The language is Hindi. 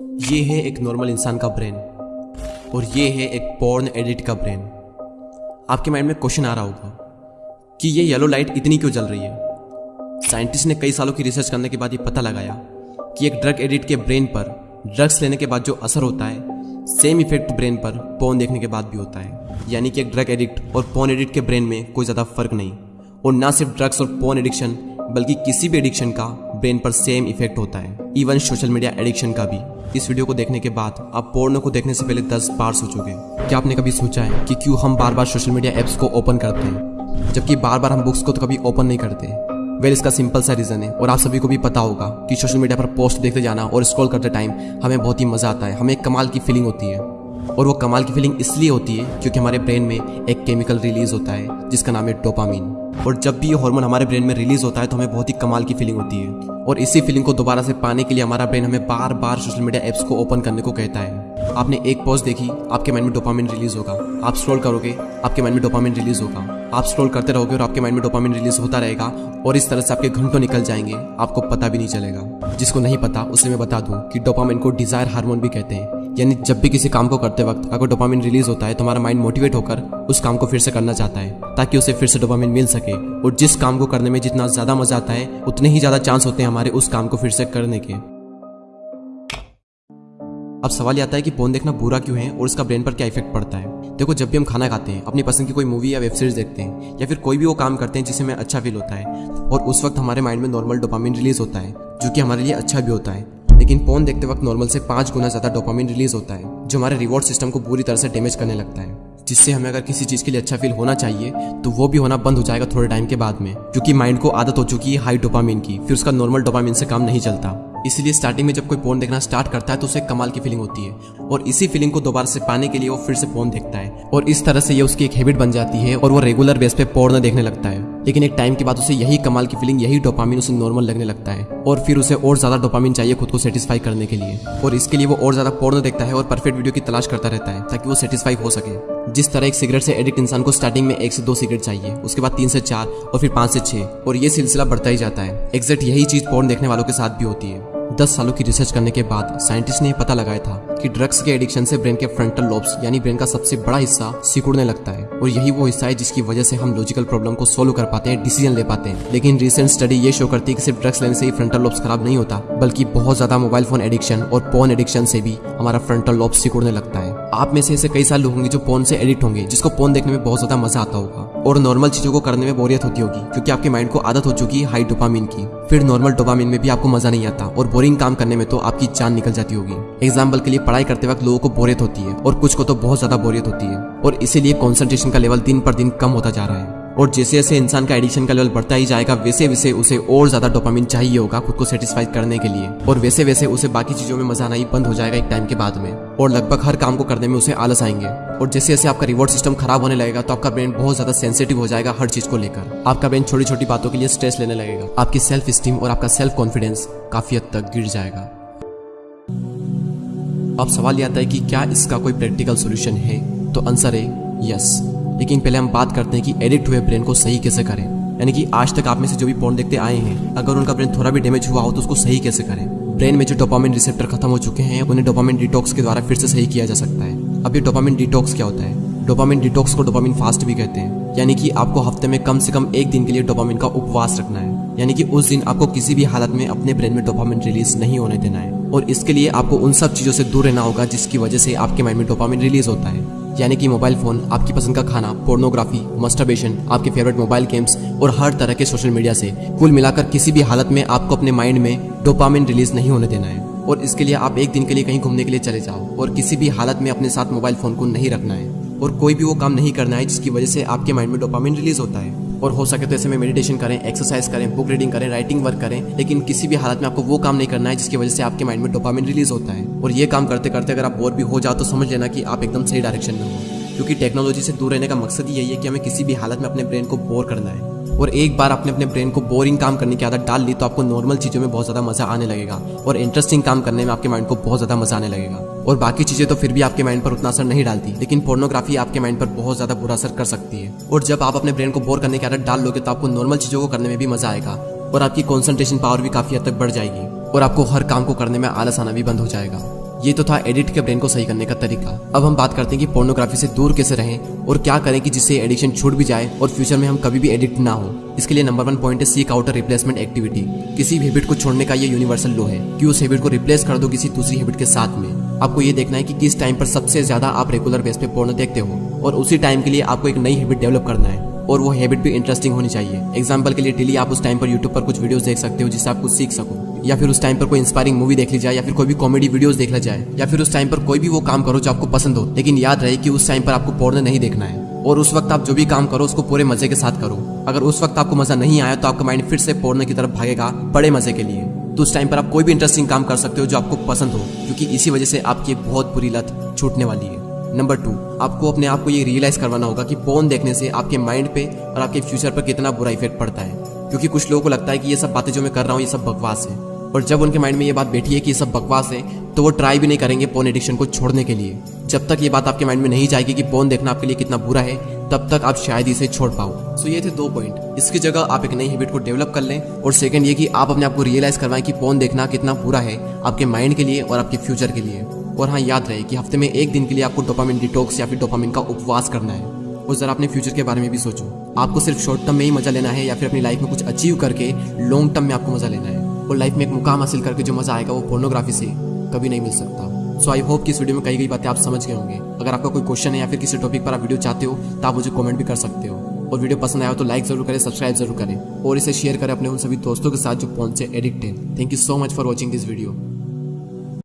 ये है एक नॉर्मल इंसान का ब्रेन और ये है एक पॉर्न एडिट का ब्रेन आपके माइंड में क्वेश्चन आ रहा होगा कि ये येलो लाइट इतनी क्यों जल रही है? साइंटिस्ट ने कई सालों की रिसर्च करने के बाद ये पता लगाया कि एक ड्रग एडिट के ब्रेन पर ड्रग्स लेने के बाद जो असर होता है सेम इफ़ेक्ट ब्रेन पर पोन देखने के बाद भी होता है। यानी कि एक ड्रग एडिक्ट और पॉन एडिक्ट के ब्रेन में कोई ज़्यादा फ़र्क नहीं। और ना सिर्फ़ ड्रग्स और पोन एडिक्शन बल्कि किसी भी एडिक्शन का ब्रेन पर सेम इफ़ेक्ट होता है। इवन सोशल मीडिया एडिक्शन का भी। इस वीडियो को देखने के बाद आप पोर्नो को देखने से पहले दस बार सोचोगे। क्या आपने कभी सोचा है कि क्यों हम बार बार सोशल मीडिया एप्स को ओपन करते हैं, जबकि बार बार हम बुक्स को तो कभी ओपन नहीं करते? वेल, इसका सिंपल सा रीज़न है, और आप सभी को भी पता होगा कि सोशल मीडिया पर पोस्ट देखते जाना और स्क्रॉल करते टाइम हमें बहुत ही मज़ा आता है, हमें एक कमाल की फीलिंग होती है। और वो कमाल की फीलिंग इसलिए होती है क्योंकि हमारे ब्रेन में एक केमिकल रिलीज़ होता है, जिसका नाम है डोपामीन और जब भी ये हार्मोन हमारे ब्रेन में रिलीज़ होता है तो हमें बहुत ही कमाल की फीलिंग होती है। और इसी फीलिंग को दोबारा से पाने के लिए हमारा ब्रेन हमें बार बार सोशल मीडिया एप्स को ओपन करने को कहता है। आपने एक पोस्ट देखी, आपके माइंड में डोपामिन रिलीज़ होगा। आप स्क्रॉल करोगे, आपके माइंड में डोपामिन रिलीज़ होगा। आप स्क्रॉल करते रहोगे और आपके माइंड में डोपामिन रिलीज़ होता रहेगा और इस तरह से आपके घंटों निकल जाएँगे। आपको पता भी नहीं चलेगा। जिसको नहीं पता, उसे मैं बता दूँ कि डोपामिन को डिज़ायर हार्मोन भी कहते हैं। यानी जब भी किसी काम को करते वक्त अगर डोपामिन रिलीज़ होता है तो हमारा माइंड मोटिवेट होकर उस काम को फिर से करना चाहता है, ताकि उसे फिर से डोपामिन मिल सके। और जिस काम को करने में जितना ज़्यादा मज़ा आता है, उतने ही ज़्यादा चांस होते हैं हमारे उस काम को फिर से करने के। अब सवाल यह आता है कि फ़ोन देखना बुरा क्यों है और उसका ब्रेन पर क्या इफ़ेक्ट पड़ता है? देखो, जब भी हम खाना खाते हैं, अपनी पसंद की कोई मूवी या वेब सीरीज़ देखते हैं, या फिर कोई भी वो काम करते हैं जिससे हमें अच्छा फील होता है, और उस वक्त हमारे माइंड में नॉर्मल डोपामिन रिलीज़ होता है, जो कि हमारे लिए अच्छा भी होता है लेकिन फ़ोन देखते वक्त नॉर्मल से पाँच गुना ज़्यादा डोपामिन रिलीज़ होता है, जो हमारे रिवॉर्ड सिस्टम को बुरी तरह से डैमेज करने लगता है, जिससे हमें अगर किसी चीज़ के लिए अच्छा फील होना चाहिए तो वो भी होना बंद हो जाएगा थोड़े टाइम के बाद में, क्योंकि माइंड को आदत हो चुकी है हाई डोपामिन की, फिर उसका नॉर्मल डोपामिन से काम नहीं चलता। इसलिए स्टार्टिंग में जब कोई फ़ोन देखना स्टार्ट करता है तो उसे कमाल की फीलिंग होती है, और इसी फीलिंग को दोबारा से पाने के लिए वो फिर से फ़ोन देखता है, और इस तरह से ये उसकी एक हैबिट बन जाती है, और वो रेगुलर बेस पे पोर्न देखने लगता है। लेकिन एक टाइम के बाद उसे यही कमाल की फीलिंग यही डोपामिन उसे नॉर्मल लगने लगता है। और फिर उसे और ज़्यादा डोपामिन चाहिए खुद को सेटिस्फाई करने के लिए। और इसके लिए वो और ज़्यादा पोर्न देखता है और परफेक्ट वीडियो की तलाश करता रहता है, ताकि वो सेटिस्फाई हो सके। जिस तरह एक सिगरेट से एडिक्ट इंसान को स्टार्टिंग में एक से दो सिगरेट चाहिए, उसके बाद तीन से चार और फिर पाँच से छह, और ये सिलसिला बढ़ता ही जाता है। एग्जैक्ट यही चीज़ पोर्न देखने वालों के साथ भी होती है। दस सालों की रिसर्च करने के बाद साइंटिस्ट ने पता लगाया था कि ड्रग्स के एडिक्शन से ब्रेन के फ्रंटल लोब्स यानी ब्रेन का सबसे बड़ा हिस्सा सिकुड़ने लगता है। और यही वो हिस्सा है जिसकी वजह से हम लॉजिकल प्रॉब्लम को सोल्व कर पाते हैं डिसीज़न ले पाते हैं। लेकिन रिसेंट स्टडी ये शो करती है कि सिर्फ़ ड्रग्स लेने से ही फ्रंटल लोब्स खराब नहीं होता, बल्कि बहुत ज़्यादा मोबाइल फ़ोन एडिक्शन और पोन एडिक्शन से भी हमारा फ्रंटल लोब्स सिकुड़ने लगता है। आप में से ऐसे कई साल लोग होंगे जो फ़ोन से एडिट होंगे, जिसको फ़ोन देखने में बहुत ज़्यादा मज़ा आता होगा। और नॉर्मल चीज़ों को करने में बोरियत होती होगी, क्योंकि आपके माइंड को आदत हो चुकी है हाई डोपामिन की। फिर नॉर्मल डोपामिन में भी आपको मज़ा नहीं आता, और बोरिंग काम करने में तो आपकी जान निकल जाती होगी। एग्ज़ाम्पल के लिए पढ़ाई करते वक्त लोगों को बोरियत होती है, और कुछ को तो बहुत ज़्यादा बोरियत होती है। और इसीलिए कॉन्सेंट्रेशन का लेवल दिन पर दिन कम होता जा रहा है। और जैसे जैसे इंसान का एडिक्शन का लेवल बढ़ता ही जाएगा, वैसे वैसे उसे और ज़्यादा डोपामिन चाहिए होगा खुद को सेटिस्फाई करने के लिए। और वैसे वैसे उसे बाकी चीज़ों में मज़ा आना ही बंद हो जाएगा एक टाइम के बाद में। और लगभग हर काम को करने में उसे आलस आएँगे। और जैसे जैसे आपका रिवॉर्ड सिस्टम खराब होने लगेगा तो आपका ब्रेन बहुत ज़्यादा सेंसिटिव हो जाएगा हर चीज़ को लेकर। आपका ब्रेन छोटी छोटी बातों के लिए स्ट्रेस लेने लगेगा। आपकी सेल्फ स्टीम और आपका सेल्फ कॉन्फिडेंस काफ़ी हद तक गिर जाएगा। अब सवाल यह आता है कि क्या इसका कोई प्रैक्टिकल सोल्यूशन है? तो आंसर है यस लेकिन पहले हम बात करते हैं कि एडिक्ट हुए ब्रेन को सही कैसे करें। यानी कि आज तक आप में से जो भी पोर्न देखते आए हैं, अगर उनका ब्रेन थोड़ा भी डैमेज हुआ हो तो उसको सही कैसे करें? ब्रेन में जो डोपामिन रिसेप्टर खत्म हो चुके हैं, उन्हें डोपामिन डिटॉक्स के द्वारा फिर से सही किया जा सकता है। अब ये डोपामिन डिटॉक्स क्या होता है? डोपामिन डिटॉक्स को डोपामिन फास्ट भी कहते हैं। यानी कि आपको हफ़्ते में कम से कम एक दिन के लिए डोपामिन का उपवास रखना है। यानी कि उस दिन आपको किसी भी हालत में अपने ब्रेन में डोपामिन रिलीज़ नहीं होने देना है। और इसके लिए आपको उन सब चीज़ों से दूर रहना होगा जिसकी वजह से आपके माइंड में डोपामिन रिलीज़ होता है। यानी कि मोबाइल फ़ोन, आपकी पसंद का खाना पोर्नोग्राफी मस्टरबेशन आपके फेवरेट मोबाइल गेम्स और हर तरह के सोशल मीडिया से कुल मिलाकर किसी भी हालत में आपको अपने माइंड में डोपामिन रिलीज़ नहीं होने देना है। और इसके लिए आप एक दिन के लिए कहीं घूमने के लिए चले जाओ और किसी भी हालत में अपने साथ मोबाइल फ़ोन को नहीं रखना है। और कोई भी वो काम नहीं करना है जिसकी वजह से आपके माइंड में डोपामिन रिलीज़ होता है। और हो सके तो ऐसे में मेडिटेशन करें एक्सरसाइज करें बुक रीडिंग करें राइटिंग वर्क करें, लेकिन किसी भी हालत में आपको वो काम नहीं करना है जिसकी वजह से आपके माइंड में डोपामिन रिलीज़ होता है। और ये काम करते करते अगर आप बोर भी हो जाओ तो समझ लेना कि आप एकदम सही डायरेक्शन में हो। क्योंकि टेक्नोलॉजी से दूर रहने का मकसद ही यही है कि हमें किसी भी हालत में अपने ब्रेन को बोर करना है। और एक बार आपने अपने ब्रेन को बोरिंग काम करने की आदत डाल ली तो आपको नॉर्मल चीज़ों में बहुत ज़्यादा मज़ा आने लगेगा और इंटरेस्टिंग काम करने में आपके माइंड को बहुत ज़्यादा मज़ा आने लगेगा। और बाकी चीज़ें तो फिर भी आपके माइंड पर उतना असर नहीं डालती, लेकिन पोर्नोग्राफी आपके माइंड पर बहुत ज़्यादा बुरा असर कर सकती है। और जब आप अपने ब्रेन को बोर करने की आदत डाल लोगे तो आपको नॉर्मल चीज़ों को करने में भी मज़ा आएगा और आपकी कॉन्सेंट्रेशन पावर भी काफ़ी हद तक बढ़ जाएगी और आपको हर काम को करने में आलस आना भी बंद हो जाएगा। ये तो था एडिक्ट के ब्रेन को सही करने का तरीका। अब हम बात करते हैं कि पोर्नोग्राफी से दूर कैसे रहें और क्या करें कि जिससे एडिक्शन छूट भी जाए और फ्यूचर में हम कभी भी एडिक्ट ना हो। इसके लिए नंबर वन पॉइंट है सीक आउट रिप्लेसमेंट एक्टिविटी किसी भी हैबिट को छोड़ने का ये यूनिवर्सल लो है कि उस हैबिट को रिप्लेस कर दो किसी दूसरी हैबिट के साथ में। आपको ये देखना है कि किस टाइम पर सबसे ज़्यादा आप रेगुलर बेस पे पोर्नो देखते हो और उसी टाइम के लिए आपको एक नई हैबिट डेवलप करना है और वो हैबिट भी इंटरेस्टिंग होनी चाहिए। एग्ज़ाम्पल के लिए डेली आप उस टाइम पर यूट्यूब पर कुछ वीडियोस देख सकते हो जिससे आप कुछ सीख सको। या फिर उस टाइम पर कोई इंस्पायरिंग मूवी देख ली जाए, या फिर कोई भी कॉमेडी वीडियोस देख ला जाए, या फिर उस टाइम पर कोई भी वो काम करो जो आपको पसंद हो, लेकिन याद रहे कि उस टाइम पर आपको पोर्न नहीं देखना है। और उस वक्त आप जो भी काम करो, उसको पूरे मज़े के साथ करो। अगर उस वक्त आपको मज़ा नहीं आया तो आपका माइंड फिर से पोर्न की तरफ़ भागेगा, बड़े मज़े के लिए। तो उस टाइम पर आप कोई भी इंटरेस्टिंग काम कर सकते हो जो आपको पसंद हो, क्योंकि इसी वजह से आपकी बहुत बुरी लत छूटने वाली है। नंबर टू आपको अपने आप को ये रियलाइज़ करवाना होगा कि पोर्न देखने से आपके माइंड पे और आपके फ्यूचर पर कितना बुरा इफ़ेक्ट पड़ता है। क्योंकि कुछ लोगों को लगता है कि ये सब बातें जो मैं कर रहा हूँ, ये सब बकवास है। और जब उनके माइंड में ये बात बैठी है कि ये सब बकवास है तो वो ट्राई भी नहीं करेंगे पोन एडिक्शन को छोड़ने के लिए। जब तक ये बात आपके माइंड में नहीं जाएगी कि पोन देखना आपके लिए कितना बुरा है, तब तक आप शायद इसे छोड़ पाओ। सो ये थे दो पॉइंट इसकी जगह आप एक नई हैबिट को डेवलप कर लें और सेकंड ये कि आप अपने आप को रियलाइज़ करवाएँ कि पोन देखना कितना बुरा है आपके माइंड के लिए और आपके फ्यूचर के लिए। और हाँ याद रहे कि हफ़्ते में एक दिन के लिए आपको डोपामिन डिटॉक्स या फिर डोपामिन का उपवास करना है। और जरा अपने फ्यूचर के बारे में भी सोचो। आपको सिर्फ़ शॉर्ट टर्म में ही मज़ा लेना है या फिर अपनी लाइफ में कुछ अचीव करके लॉन्ग टर्म में आपको मज़ा लेना है। और लाइफ में एक मुकाम हासिल करके जो मज़ा आएगा वो पोर्नोग्राफी से कभी नहीं मिल सकता। सो आई होप कि इस वीडियो में कई कई बातें आप समझ गए होंगे। अगर आपका कोई क्वेश्चन है या फिर किसी टॉपिक पर आप वीडियो चाहते हो तो आप मुझे कमेंट भी कर सकते हो। और वीडियो पसंद आया तो लाइक ज़रूर करें सब्सक्राइब ज़रूर करें। और इसे शेयर करें अपने उन सभी दोस्तों के साथ जो से एडिक्ट है। Thank you so much for watching this video